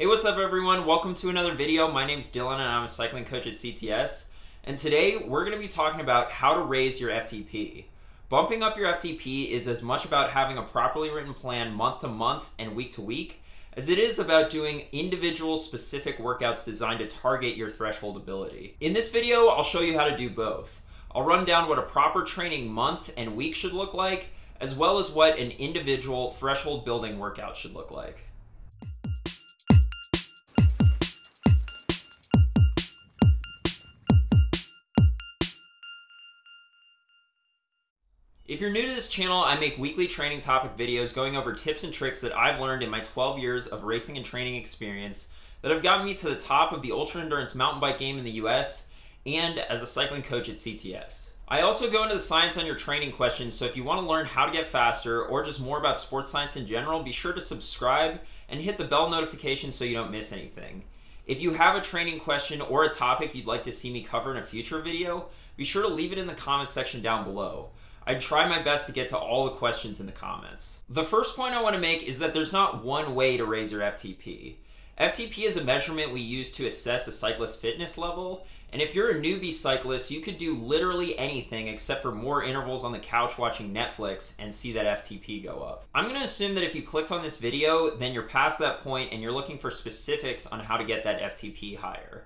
Hey, what's up everyone? Welcome to another video. My name's Dylan and I'm a cycling coach at CTS. And today we're gonna be talking about how to raise your FTP. Bumping up your FTP is as much about having a properly written plan month to month and week to week as it is about doing individual specific workouts designed to target your threshold ability. In this video, I'll show you how to do both. I'll run down what a proper training month and week should look like, as well as what an individual threshold building workout should look like. If you're new to this channel, I make weekly training topic videos going over tips and tricks that I've learned in my 12 years of racing and training experience that have gotten me to the top of the ultra endurance mountain bike game in the US and as a cycling coach at CTS. I also go into the science on your training questions, so if you want to learn how to get faster or just more about sports science in general, be sure to subscribe and hit the bell notification so you don't miss anything. If you have a training question or a topic you'd like to see me cover in a future video, be sure to leave it in the comments section down below. I try my best to get to all the questions in the comments. The first point I want to make is that there's not one way to raise your FTP. FTP is a measurement we use to assess a cyclist's fitness level, and if you're a newbie cyclist, you could do literally anything except for more intervals on the couch watching Netflix and see that FTP go up. I'm gonna assume that if you clicked on this video, then you're past that point and you're looking for specifics on how to get that FTP higher.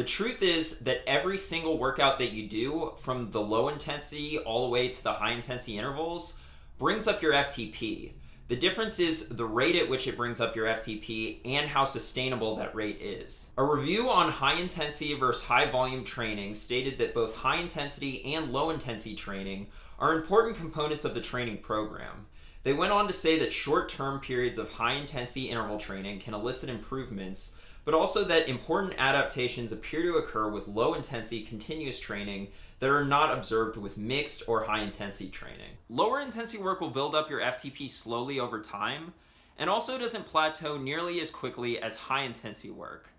The truth is that every single workout that you do, from the low intensity all the way to the high intensity intervals, brings up your FTP. The difference is the rate at which it brings up your FTP and how sustainable that rate is. A review on high intensity versus high volume training stated that both high intensity and low intensity training are important components of the training program. They went on to say that short-term periods of high intensity interval training can elicit improvements but also that important adaptations appear to occur with low intensity continuous training that are not observed with mixed or high intensity training. Lower intensity work will build up your FTP slowly over time and also doesn't plateau nearly as quickly as high intensity work.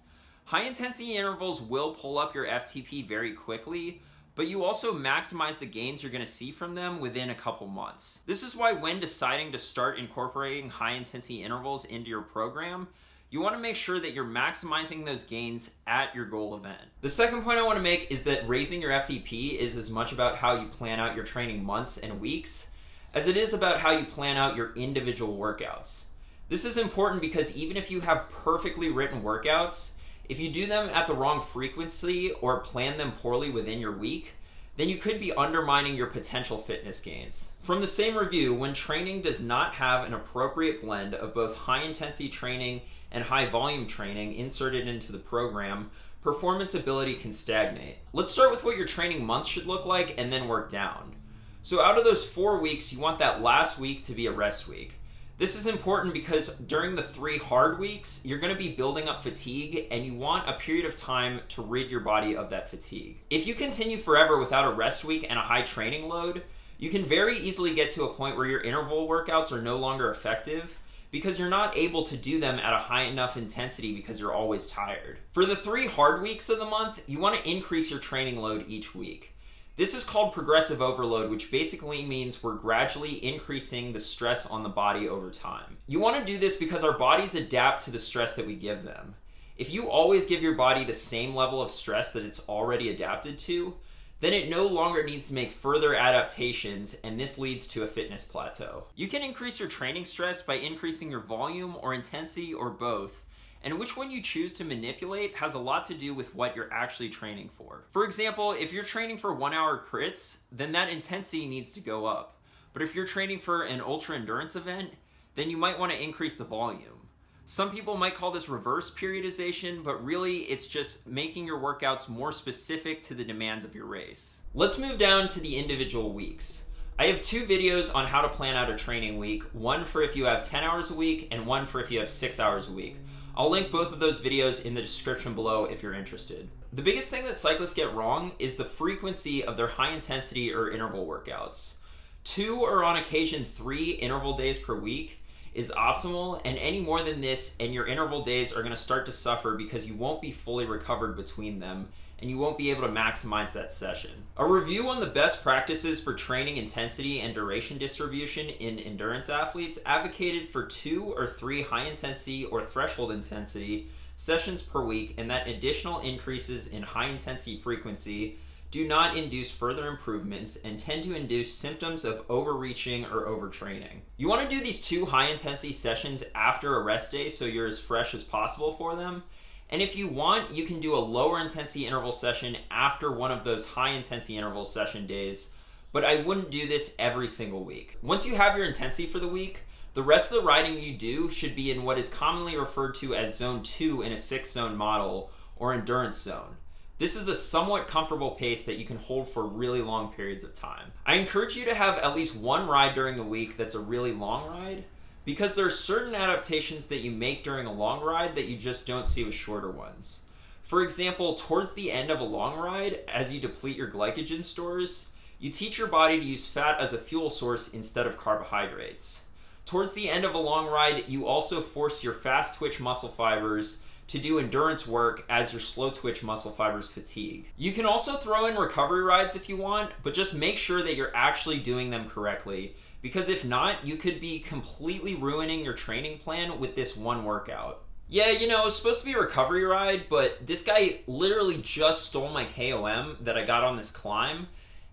High intensity intervals will pull up your FTP very quickly, but you also maximize the gains you're gonna see from them within a couple months. This is why when deciding to start incorporating high intensity intervals into your program, you want to make sure that you're maximizing those gains at your goal event. The second point I want to make is that raising your FTP is as much about how you plan out your training months and weeks as it is about how you plan out your individual workouts. This is important because even if you have perfectly written workouts, if you do them at the wrong frequency or plan them poorly within your week, then you could be undermining your potential fitness gains. From the same review, when training does not have an appropriate blend of both high intensity training and high volume training inserted into the program, performance ability can stagnate. Let's start with what your training month should look like and then work down. So out of those four weeks, you want that last week to be a rest week. This is important because during the three hard weeks, you're gonna be building up fatigue and you want a period of time to rid your body of that fatigue. If you continue forever without a rest week and a high training load, you can very easily get to a point where your interval workouts are no longer effective because you're not able to do them at a high enough intensity because you're always tired. For the three hard weeks of the month, you want to increase your training load each week. This is called progressive overload, which basically means we're gradually increasing the stress on the body over time. You want to do this because our bodies adapt to the stress that we give them. If you always give your body the same level of stress that it's already adapted to, then it no longer needs to make further adaptations and this leads to a fitness plateau. You can increase your training stress by increasing your volume or intensity or both, and which one you choose to manipulate has a lot to do with what you're actually training for. For example, if you're training for one hour crits, then that intensity needs to go up. But if you're training for an ultra endurance event, then you might want to increase the volume. Some people might call this reverse periodization, but really it's just making your workouts more specific to the demands of your race. Let's move down to the individual weeks. I have two videos on how to plan out a training week, one for if you have 10 hours a week and one for if you have six hours a week. I'll link both of those videos in the description below if you're interested. The biggest thing that cyclists get wrong is the frequency of their high intensity or interval workouts. Two or on occasion three interval days per week is optimal, and any more than this, and your interval days are going to start to suffer because you won't be fully recovered between them, and you won't be able to maximize that session. A review on the best practices for training intensity and duration distribution in endurance athletes advocated for two or three high intensity or threshold intensity sessions per week, and that additional increases in high intensity frequency do not induce further improvements and tend to induce symptoms of overreaching or overtraining. You want to do these two high intensity sessions after a rest day so you're as fresh as possible for them. And if you want, you can do a lower intensity interval session after one of those high intensity interval session days, but I wouldn't do this every single week. Once you have your intensity for the week, the rest of the riding you do should be in what is commonly referred to as zone 2 in a 6 zone model or endurance zone. This is a somewhat comfortable pace that you can hold for really long periods of time. I encourage you to have at least one ride during the week that's a really long ride because there are certain adaptations that you make during a long ride that you just don't see with shorter ones. For example, towards the end of a long ride, as you deplete your glycogen stores, you teach your body to use fat as a fuel source instead of carbohydrates. Towards the end of a long ride, you also force your fast twitch muscle fibers to do endurance work as your slow twitch muscle fibers fatigue. You can also throw in recovery rides if you want, but just make sure that you're actually doing them correctly because if not, you could be completely ruining your training plan with this one workout. Yeah, you know, it was supposed to be a recovery ride, but this guy literally just stole my KOM that I got on this climb,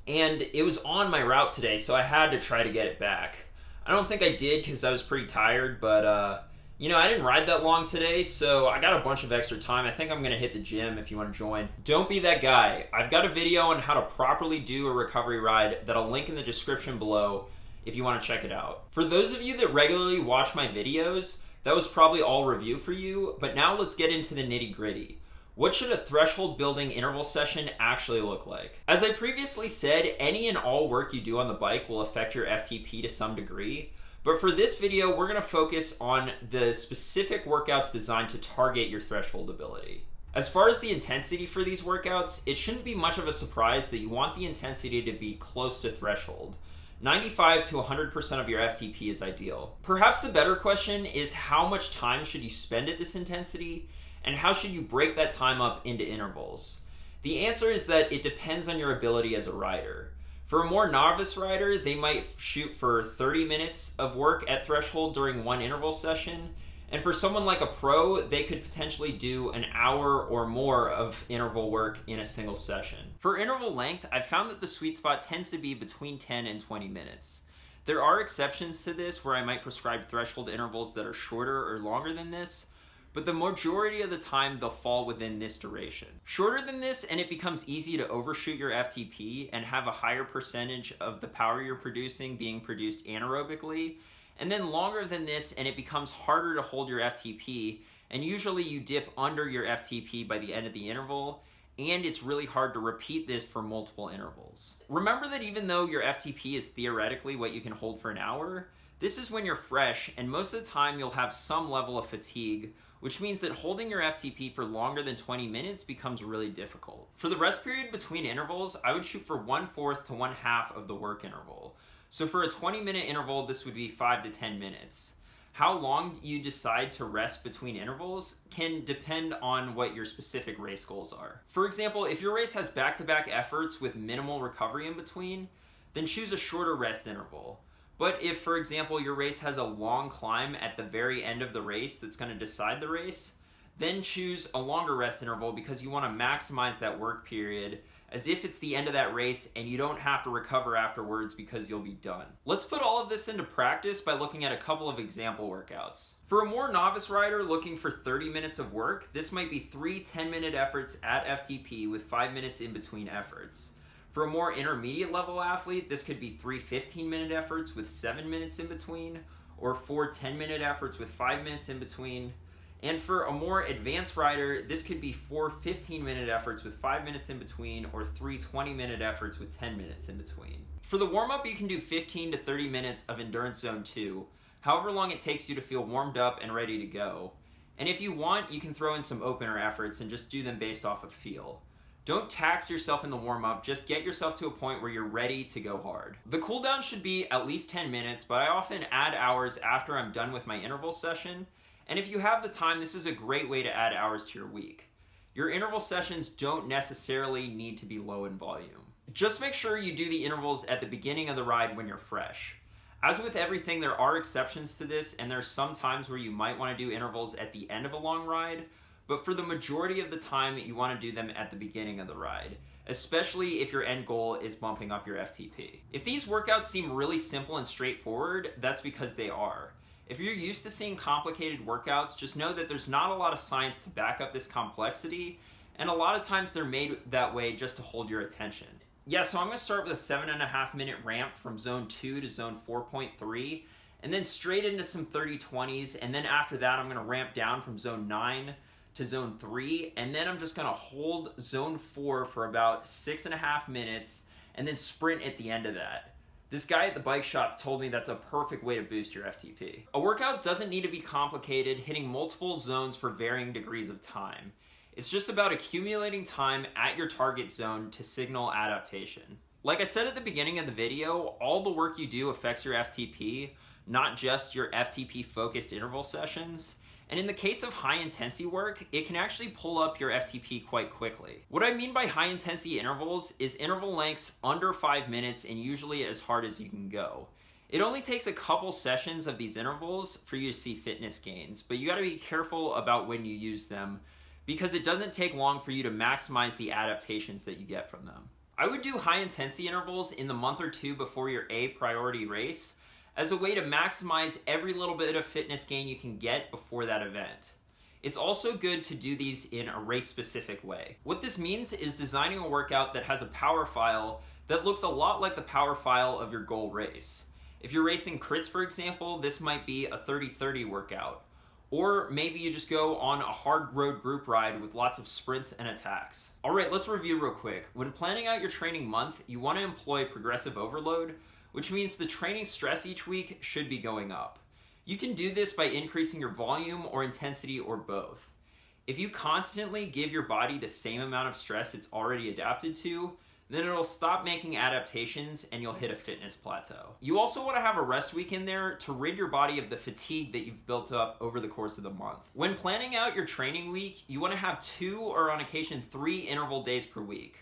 and it was on my route today, so I had to try to get it back. I don't think I did because I was pretty tired, but uh, you know, I didn't ride that long today, so I got a bunch of extra time. I think I'm gonna hit the gym if you wanna join. Don't be that guy. I've got a video on how to properly do a recovery ride that I'll link in the description below if you wanna check it out. For those of you that regularly watch my videos, that was probably all review for you, but now let's get into the nitty gritty. What should a threshold building interval session actually look like? As I previously said, any and all work you do on the bike will affect your FTP to some degree, but for this video, we're gonna focus on the specific workouts designed to target your threshold ability. As far as the intensity for these workouts, it shouldn't be much of a surprise that you want the intensity to be close to threshold. 95 to 100% of your FTP is ideal. Perhaps the better question is how much time should you spend at this intensity and how should you break that time up into intervals? The answer is that it depends on your ability as a rider. For a more novice rider, they might shoot for 30 minutes of work at threshold during one interval session. And for someone like a pro, they could potentially do an hour or more of interval work in a single session. For interval length, I've found that the sweet spot tends to be between 10 and 20 minutes. There are exceptions to this where I might prescribe threshold intervals that are shorter or longer than this, but the majority of the time they'll fall within this duration. Shorter than this and it becomes easy to overshoot your FTP and have a higher percentage of the power you're producing being produced anaerobically, and then longer than this and it becomes harder to hold your FTP, and usually you dip under your FTP by the end of the interval, and it's really hard to repeat this for multiple intervals. Remember that even though your FTP is theoretically what you can hold for an hour, this is when you're fresh, and most of the time you'll have some level of fatigue, which means that holding your FTP for longer than 20 minutes becomes really difficult. For the rest period between intervals, I would shoot for one fourth to one half of the work interval. So for a 20 minute interval, this would be 5 to 10 minutes. How long you decide to rest between intervals can depend on what your specific race goals are. For example, if your race has back-to-back -back efforts with minimal recovery in between, then choose a shorter rest interval. But if, for example, your race has a long climb at the very end of the race that's going to decide the race, then choose a longer rest interval because you want to maximize that work period as if it's the end of that race and you don't have to recover afterwards because you'll be done. Let's put all of this into practice by looking at a couple of example workouts. For a more novice rider looking for 30 minutes of work, this might be three 10-minute efforts at FTP with 5 minutes in between efforts. For a more intermediate level athlete, this could be three 15 minute efforts with seven minutes in between, or four 10 minute efforts with five minutes in between. And for a more advanced rider, this could be four 15 minute efforts with five minutes in between, or three 20 minute efforts with 10 minutes in between. For the warm up, you can do 15 to 30 minutes of Endurance Zone 2, however long it takes you to feel warmed up and ready to go. And if you want, you can throw in some opener efforts and just do them based off of feel. Don't tax yourself in the warm up, just get yourself to a point where you're ready to go hard. The cooldown should be at least 10 minutes, but I often add hours after I'm done with my interval session. And if you have the time, this is a great way to add hours to your week. Your interval sessions don't necessarily need to be low in volume. Just make sure you do the intervals at the beginning of the ride when you're fresh. As with everything, there are exceptions to this, and there's some times where you might want to do intervals at the end of a long ride, but for the majority of the time, you want to do them at the beginning of the ride, especially if your end goal is bumping up your FTP. If these workouts seem really simple and straightforward, that's because they are. If you're used to seeing complicated workouts, just know that there's not a lot of science to back up this complexity, and a lot of times they're made that way just to hold your attention. Yeah, so I'm gonna start with a seven and a half minute ramp from zone two to zone 4.3, and then straight into some 30-20s, and then after that I'm gonna ramp down from zone nine to zone three, and then I'm just gonna hold zone four for about six and a half minutes, and then sprint at the end of that. This guy at the bike shop told me that's a perfect way to boost your FTP. A workout doesn't need to be complicated, hitting multiple zones for varying degrees of time. It's just about accumulating time at your target zone to signal adaptation. Like I said at the beginning of the video, all the work you do affects your FTP, not just your FTP focused interval sessions. And in the case of high intensity work, it can actually pull up your FTP quite quickly. What I mean by high intensity intervals is interval lengths under five minutes and usually as hard as you can go. It only takes a couple sessions of these intervals for you to see fitness gains, but you gotta be careful about when you use them because it doesn't take long for you to maximize the adaptations that you get from them. I would do high intensity intervals in the month or two before your A priority race as a way to maximize every little bit of fitness gain you can get before that event. It's also good to do these in a race specific way. What this means is designing a workout that has a power file that looks a lot like the power file of your goal race. If you're racing crits, for example, this might be a 30-30 workout. Or maybe you just go on a hard road group ride with lots of sprints and attacks. All right, let's review real quick. When planning out your training month, you wanna employ progressive overload, which means the training stress each week should be going up. You can do this by increasing your volume or intensity or both. If you constantly give your body the same amount of stress it's already adapted to, then it'll stop making adaptations and you'll hit a fitness plateau. You also want to have a rest week in there to rid your body of the fatigue that you've built up over the course of the month. When planning out your training week, you want to have two or on occasion three interval days per week.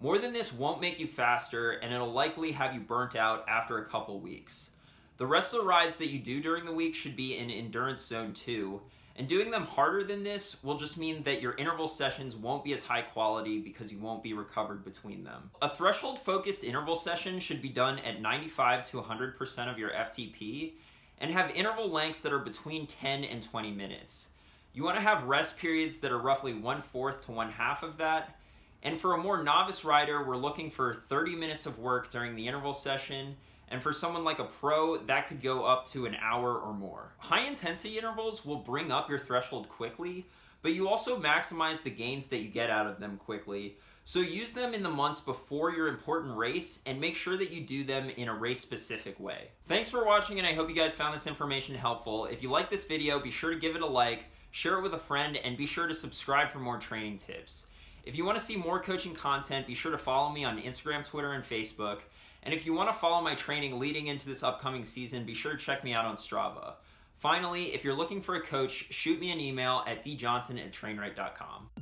More than this won't make you faster and it'll likely have you burnt out after a couple weeks. The rest of the rides that you do during the week should be in Endurance Zone 2, and doing them harder than this will just mean that your interval sessions won't be as high quality because you won't be recovered between them. A threshold focused interval session should be done at 95 to 100% of your FTP and have interval lengths that are between 10 and 20 minutes. You want to have rest periods that are roughly one fourth to one half of that and for a more novice rider, we're looking for 30 minutes of work during the interval session. And for someone like a pro, that could go up to an hour or more. High intensity intervals will bring up your threshold quickly, but you also maximize the gains that you get out of them quickly. So use them in the months before your important race and make sure that you do them in a race specific way. Thanks for watching and I hope you guys found this information helpful. If you like this video, be sure to give it a like, share it with a friend, and be sure to subscribe for more training tips. If you want to see more coaching content, be sure to follow me on Instagram, Twitter, and Facebook. And if you want to follow my training leading into this upcoming season, be sure to check me out on Strava. Finally, if you're looking for a coach, shoot me an email at djohnson at.